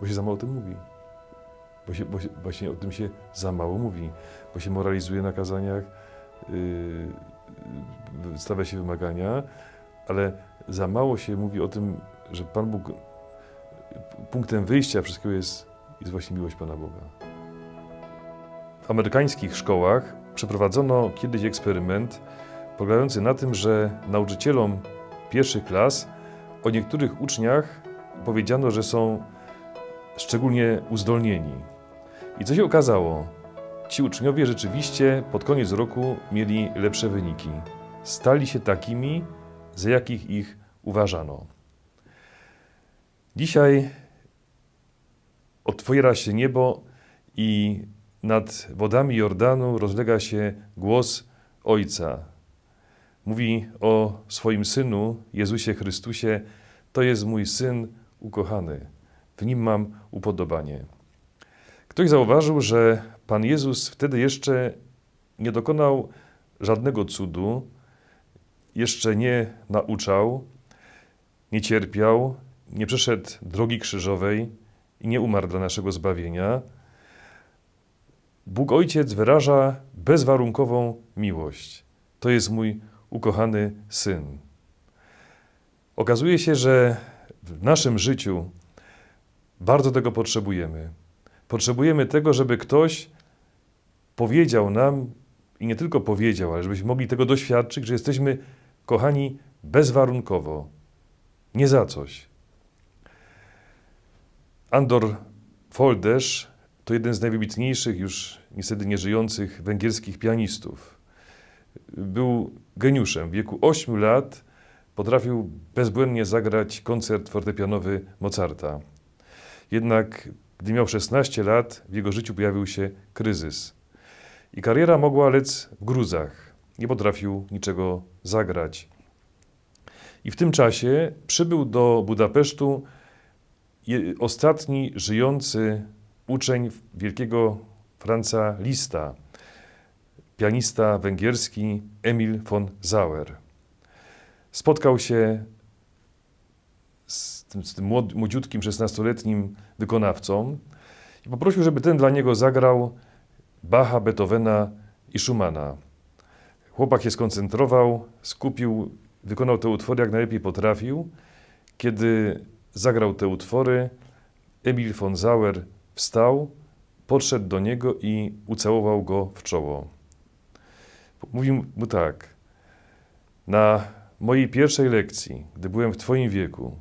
Bo się za mało o tym mówi. Bo się, bo się, właśnie o tym się za mało mówi. Bo się moralizuje na kazaniach, yy, stawia się wymagania, ale za mało się mówi o tym, że Pan Bóg punktem wyjścia wszystkiego jest, jest właśnie miłość Pana Boga. W amerykańskich szkołach przeprowadzono kiedyś eksperyment polegający na tym, że nauczycielom pierwszych klas o niektórych uczniach powiedziano, że są szczególnie uzdolnieni. I co się okazało? Ci uczniowie rzeczywiście pod koniec roku mieli lepsze wyniki. Stali się takimi, za jakich ich uważano. Dzisiaj otwiera się niebo i nad wodami Jordanu rozlega się głos Ojca. Mówi o swoim synu, Jezusie Chrystusie: To jest mój syn ukochany, w nim mam upodobanie. Ktoś zauważył, że Pan Jezus wtedy jeszcze nie dokonał żadnego cudu, jeszcze nie nauczał, nie cierpiał, nie przeszedł drogi krzyżowej i nie umarł dla naszego zbawienia. Bóg Ojciec wyraża bezwarunkową miłość. To jest mój ukochany syn. Okazuje się, że w naszym życiu bardzo tego potrzebujemy. Potrzebujemy tego, żeby ktoś powiedział nam, i nie tylko powiedział, ale żebyśmy mogli tego doświadczyć, że jesteśmy kochani bezwarunkowo, nie za coś. Andor Folderz to jeden z najwybitniejszych, już niestety nieżyjących węgierskich pianistów. Był geniuszem. W wieku 8 lat potrafił bezbłędnie zagrać koncert fortepianowy Mozarta. Jednak gdy miał 16 lat, w jego życiu pojawił się kryzys. I kariera mogła lec w gruzach. Nie potrafił niczego zagrać. I w tym czasie przybył do Budapesztu ostatni żyjący uczeń wielkiego Franza Lista, pianista węgierski Emil von Sauer. Spotkał się z tym, z tym młodziutkim, 16-letnim wykonawcą i poprosił, żeby ten dla niego zagrał Bacha, Beethovena i Schumana. Chłopak się skoncentrował, skupił, wykonał te utwory jak najlepiej potrafił. Kiedy zagrał te utwory, Emil von Sauer wstał, podszedł do niego i ucałował go w czoło. Mówił mu tak: Na mojej pierwszej lekcji, gdy byłem w Twoim wieku,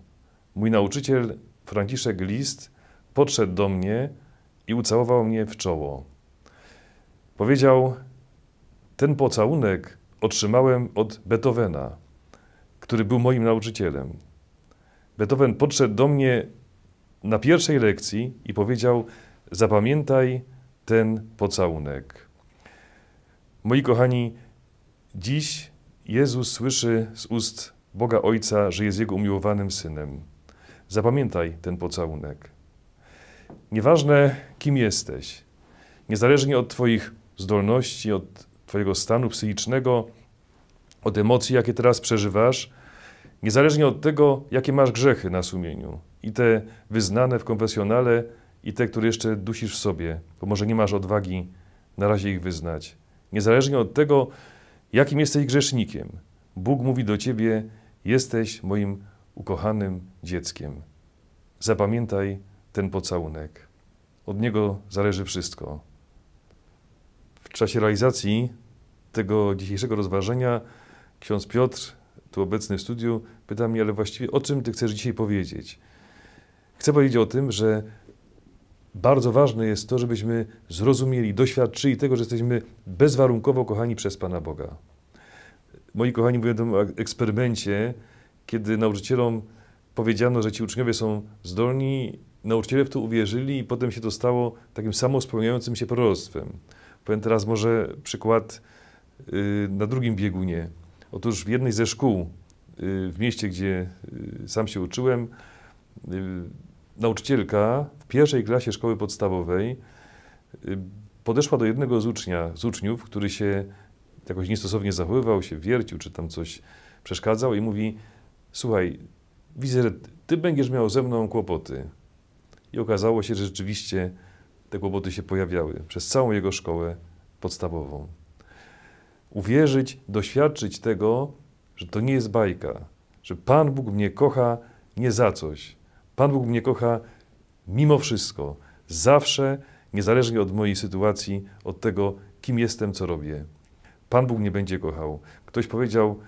mój nauczyciel Franciszek List podszedł do mnie i ucałował mnie w czoło. Powiedział: Ten pocałunek otrzymałem od Beethovena, który był moim nauczycielem. Beethoven podszedł do mnie na pierwszej lekcji i powiedział: Zapamiętaj ten pocałunek. Moi kochani, dziś Jezus słyszy z ust Boga Ojca, że jest Jego umiłowanym synem. Zapamiętaj ten pocałunek. Nieważne, kim jesteś, niezależnie od Twoich zdolności, od Twojego stanu psychicznego, od emocji, jakie teraz przeżywasz, niezależnie od tego, jakie masz grzechy na sumieniu, i te wyznane w konfesjonale, i te, które jeszcze dusisz w sobie, bo może nie masz odwagi na razie ich wyznać. Niezależnie od tego, jakim jesteś grzesznikiem, Bóg mówi do ciebie: Jesteś moim ukochanym dzieckiem. Zapamiętaj ten pocałunek. Od niego zależy wszystko. W czasie realizacji tego dzisiejszego rozważenia ksiądz Piotr, tu obecny w studiu, pyta mnie, ale właściwie o czym ty chcesz dzisiaj powiedzieć? Chcę powiedzieć o tym, że bardzo ważne jest to, żebyśmy zrozumieli, doświadczyli tego, że jesteśmy bezwarunkowo kochani przez Pana Boga. Moi kochani, mówię o eksperymencie, kiedy nauczycielom powiedziano, że ci uczniowie są zdolni, nauczyciele w to uwierzyli i potem się to stało takim samospełniającym się proroctwem. Powiem teraz może przykład y, na drugim biegunie. Otóż w jednej ze szkół y, w mieście, gdzie y, sam się uczyłem, nauczycielka w pierwszej klasie szkoły podstawowej podeszła do jednego z, ucznia, z uczniów, który się jakoś niestosownie zachowywał, się wiercił, czy tam coś przeszkadzał i mówi, słuchaj, widzę, ty będziesz miał ze mną kłopoty. I okazało się, że rzeczywiście te kłopoty się pojawiały przez całą jego szkołę podstawową. Uwierzyć, doświadczyć tego, że to nie jest bajka, że Pan Bóg mnie kocha nie za coś. Pan Bóg mnie kocha mimo wszystko, zawsze, niezależnie od mojej sytuacji, od tego, kim jestem, co robię. Pan Bóg mnie będzie kochał. Ktoś powiedział,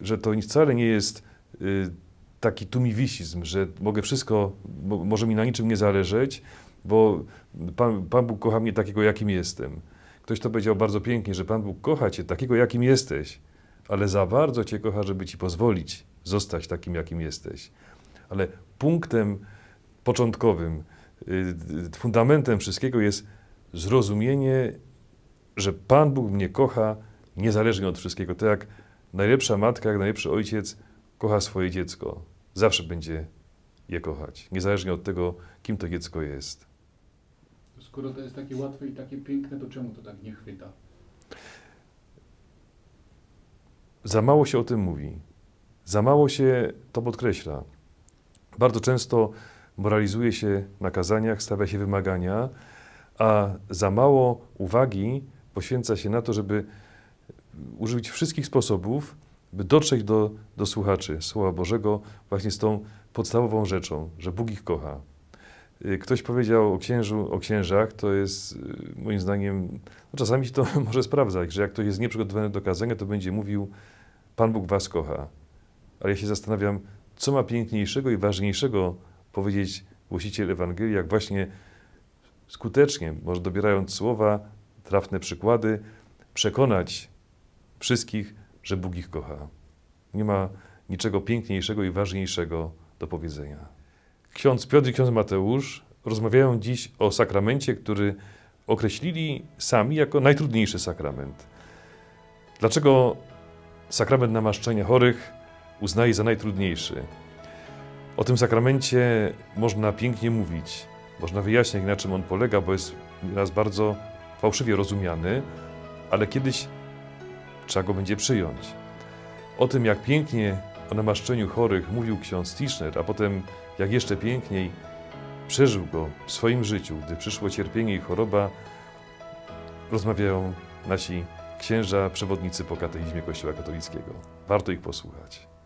że to wcale nie jest taki tumiwisizm, że mogę wszystko, mo, może mi na niczym nie zależeć, bo Pan, Pan Bóg kocha mnie takiego, jakim jestem. Ktoś to powiedział bardzo pięknie, że Pan Bóg kocha cię takiego, jakim jesteś, ale za bardzo cię kocha, żeby ci pozwolić zostać takim, jakim jesteś. Ale punktem początkowym, y, fundamentem wszystkiego jest zrozumienie, że Pan Bóg mnie kocha niezależnie od wszystkiego. Tak jak najlepsza matka, jak najlepszy ojciec kocha swoje dziecko. Zawsze będzie je kochać, niezależnie od tego, kim to dziecko jest. Skoro to jest takie łatwe i takie piękne, to czemu to tak nie chwyta? Za mało się o tym mówi. Za mało się to podkreśla. Bardzo często moralizuje się na kazaniach, stawia się wymagania, a za mało uwagi poświęca się na to, żeby użyć wszystkich sposobów, by dotrzeć do, do słuchaczy Słowa Bożego właśnie z tą podstawową rzeczą, że Bóg ich kocha. Y, Ktoś powiedział o księżu, o księżach, to jest y, moim zdaniem, no czasami się to może sprawdzać, że jak ktoś jest nieprzygotowany do kazania, to będzie mówił, Pan Bóg was kocha. Ale ja się zastanawiam, co ma piękniejszego i ważniejszego powiedzieć głosiciel Ewangelii, jak właśnie skutecznie, może dobierając słowa, trafne przykłady, przekonać wszystkich, że Bóg ich kocha. Nie ma niczego piękniejszego i ważniejszego do powiedzenia. Ksiądz Piotr i ksiądz Mateusz rozmawiają dziś o sakramencie, który określili sami jako najtrudniejszy sakrament. Dlaczego sakrament namaszczenia chorych uznaje za najtrudniejszy? O tym sakramencie można pięknie mówić, można wyjaśniać, na czym on polega, bo jest raz bardzo fałszywie rozumiany, ale kiedyś trzeba go będzie przyjąć. O tym, jak pięknie o namaszczeniu chorych mówił ksiądz Tischner, a potem jak jeszcze piękniej przeżył go w swoim życiu, gdy przyszło cierpienie i choroba, rozmawiają nasi księża, przewodnicy po katechizmie Kościoła katolickiego. Warto ich posłuchać.